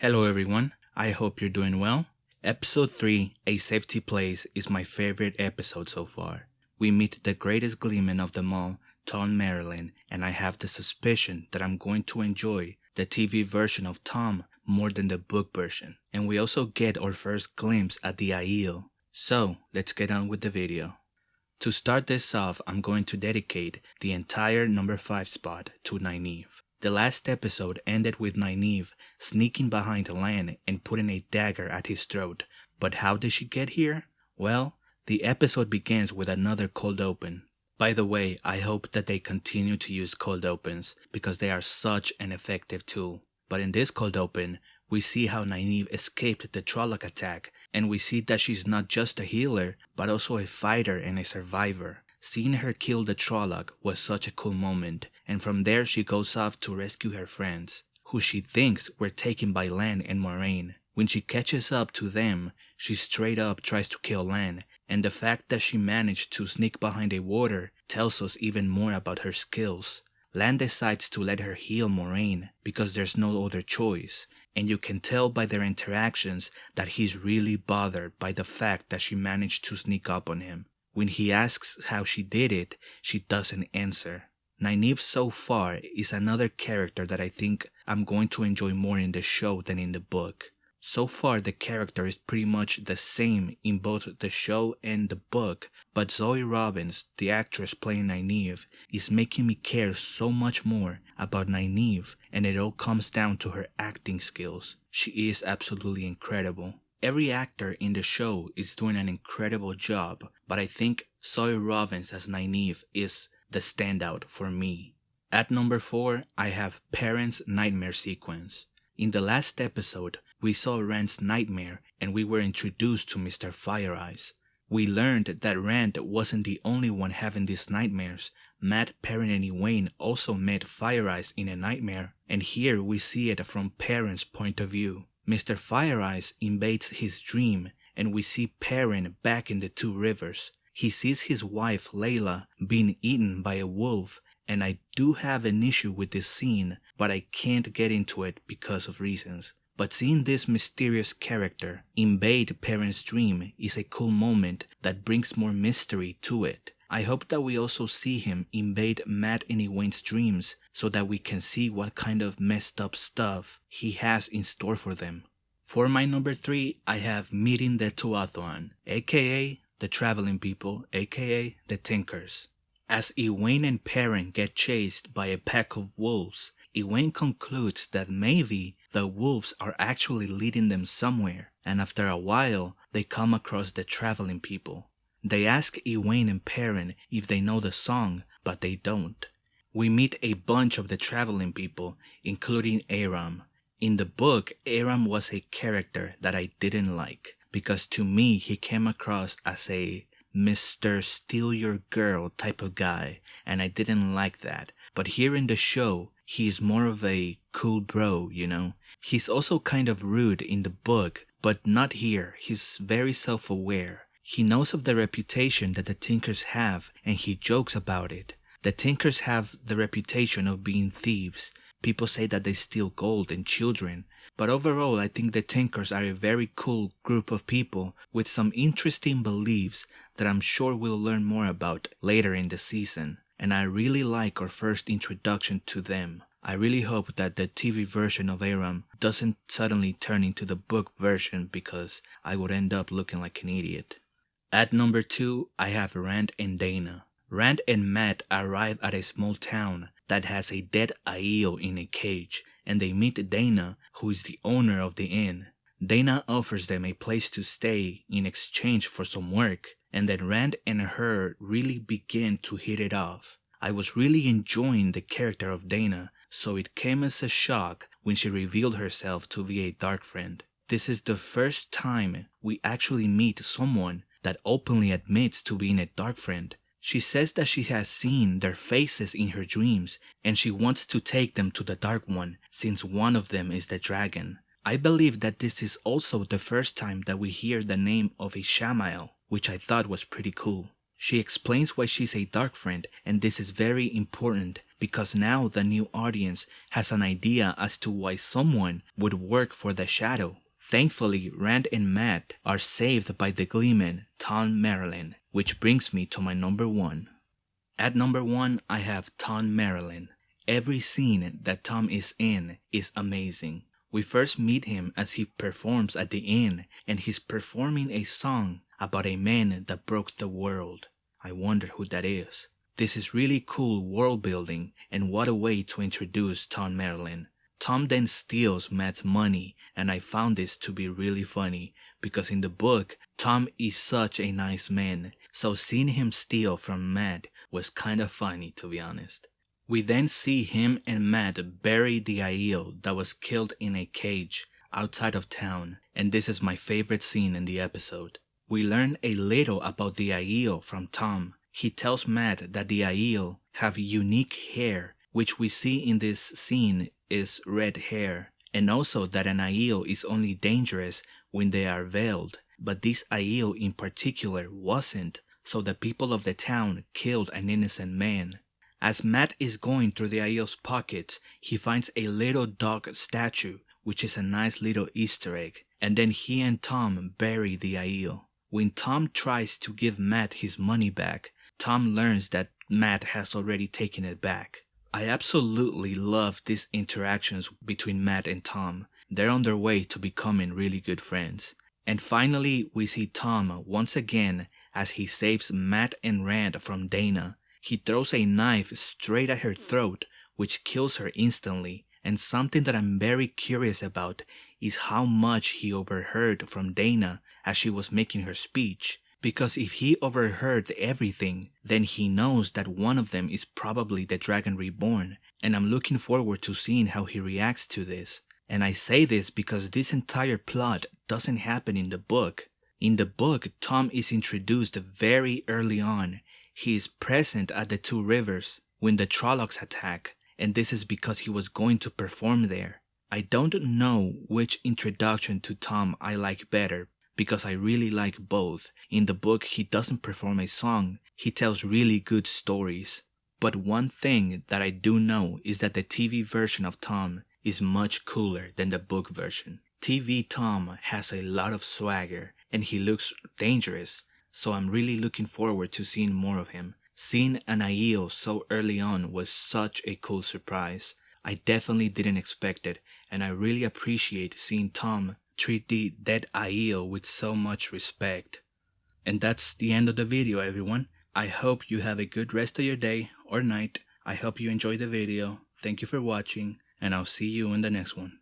Hello everyone, I hope you're doing well. Episode 3, A Safety Place, is my favorite episode so far. We meet the greatest gleeman of them all, Thom Merrilin, and I have the suspicion that I'm going to enjoy the TV version of Tom more than the book version. And we also get our first glimpse at the Aiel. So, let's get on with the video. To start this off, I'm going to dedicate the entire number 5 spot to Nynaeve. The last episode ended with Nynaeve sneaking behind Lan and putting a dagger at his throat. But how did she get here? Well, the episode begins with another cold open. By the way, I hope that they continue to use cold opens because they are such an effective tool. But in this cold open, we see how Nynaeve escaped the Trolloc attack and we see that she's not just a healer, but also a fighter and a survivor. Seeing her kill the Trolloc was such a cool moment, and from there she goes off to rescue her friends, who she thinks were taken by Lan and Moiraine. When she catches up to them, she straight up tries to kill Lan, and the fact that she managed to sneak behind a Warder tells us even more about her skills. Lan decides to let her heal Moiraine because there's no other choice, and you can tell by their interactions that he's really bothered by the fact that she managed to sneak up on him. When he asks how she did it, she doesn't answer. Nynaeve so far is another character that I think I'm going to enjoy more in the show than in the book. So far, the character is pretty much the same in both the show and the book, but Zoë Robins, the actress playing Nynaeve, is making me care so much more about Nynaeve, and it all comes down to her acting skills. She is absolutely incredible. Every actor in the show is doing an incredible job, but I think Zoë Robins as Nynaeve is the standout for me. At number 4, I have Perrin's Nightmare Sequence. In the last episode, we saw Rand's nightmare and we were introduced to Mr. Fire Eyes. We learned that Rand wasn't the only one having these nightmares. Matt, Perrin, and Egwene also met Fire Eyes in a nightmare, and here we see it from Perrin's point of view. Mr. Fire Eyes invades his dream, and we see Perrin back in the Two Rivers. He sees his wife Laila being eaten by a wolf, and I do have an issue with this scene, but I can't get into it because of reasons. But seeing this mysterious character invade Perrin's dream is a cool moment that brings more mystery to it. I hope that we also see him invade Matt and Egwene's dreams so that we can see what kind of messed up stuff he has in store for them. For my number 3, I have Meeting the Tuatha'an, aka the Traveling People, aka the Tinkers. As Egwene and Perrin get chased by a pack of wolves, Egwene concludes that maybe the wolves are actually leading them somewhere, and after a while, they come across the traveling people. They ask Egwene and Perrin if they know the song, but they don't. We meet a bunch of the traveling people, including Aram. In the book, Aram was a character that I didn't like, because to me he came across as a Mr. Steal Your Girl type of guy, and I didn't like that. But here in the show, he's more of a cool bro, you know? He's also kind of rude in the book, but not here. He's very self aware. He knows of the reputation that the Tinkers have, and he jokes about it. The Tinkers have the reputation of being thieves. People say that they steal gold and children, but overall, I think the Tinkers are a very cool group of people with some interesting beliefs that I'm sure we'll learn more about later in the season. And I really like our first introduction to them. I really hope that the TV version of Aram doesn't suddenly turn into the book version because I would end up looking like an idiot. At number 2, I have Rand and Dana. Rand and Matt arrive at a small town that has a dead Aiel in a cage and they meet Dana, who is the owner of the inn. Dana offers them a place to stay in exchange for some work, and then Rand and her really begin to hit it off. I was really enjoying the character of Dana, so it came as a shock when she revealed herself to be a dark friend. This is the first time we actually meet someone that openly admits to being a dark friend. She says that she has seen their faces in her dreams and she wants to take them to the Dark One since one of them is the dragon. I believe that this is also the first time that we hear the name of a Sammael, which I thought was pretty cool. She explains why she's a dark friend, and this is very important because now the new audience has an idea as to why someone would work for the Shadow. Thankfully, Rand and Matt are saved by the Gleeman, Thom Merrilin, which brings me to my number one. At number one, I have Thom Merrilin. Every scene that Tom is in is amazing. We first meet him as he performs at the inn, and he's performing a song about a man that broke the world. I wonder who that is. This is really cool world building, and what a way to introduce Thom Merrilin. Thom then steals Matt's money, and I found this to be really funny because in the book, Tom is such a nice man, so seeing him steal from Matt was kind of funny to be honest. We then see him and Matt bury the Aiel that was killed in a cage outside of town, and this is my favorite scene in the episode. We learn a little about the Aiel from Tom. He tells Matt that the Aiel have unique hair, which we see in this scene is red hair, and also that an Aiel is only dangerous when they are veiled, but this Aiel in particular wasn't, so the people of the town killed an innocent man. As Matt is going through the Aiel's pockets, he finds a little dog statue, which is a nice little Easter egg, and then he and Tom bury the Aiel. When Tom tries to give Matt his money back, Tom learns that Matt has already taken it back. I absolutely love these interactions between Matt and Tom. They're on their way to becoming really good friends. And finally, we see Tom once again as he saves Matt and Rand from Dana. He throws a knife straight at her throat, which kills her instantly. And something that I'm very curious about is how much he overheard from Dana as she was making her speech. Because if he overheard everything, then he knows that one of them is probably the Dragon Reborn. And I'm looking forward to seeing how he reacts to this. And I say this because this entire plot doesn't happen in the book. In the book, Tom is introduced very early on he is present at the two rivers when the Trollocs attack, and this is because he was going to perform there. I don't know which introduction to Tom I like better because I really like both. In the book, he doesn't perform a song, he tells really good stories. But one thing that I do know is that the TV version of Tom is much cooler than the book version. TV Tom has a lot of swagger and he looks dangerous so I'm really looking forward to seeing more of him. Seeing an Aiel so early on was such a cool surprise. I definitely didn't expect it, and I really appreciate seeing Thom treat the dead Aiel with so much respect. And that's the end of the video everyone. I hope you have a good rest of your day or night. I hope you enjoyed the video. Thank you for watching, and I'll see you in the next one.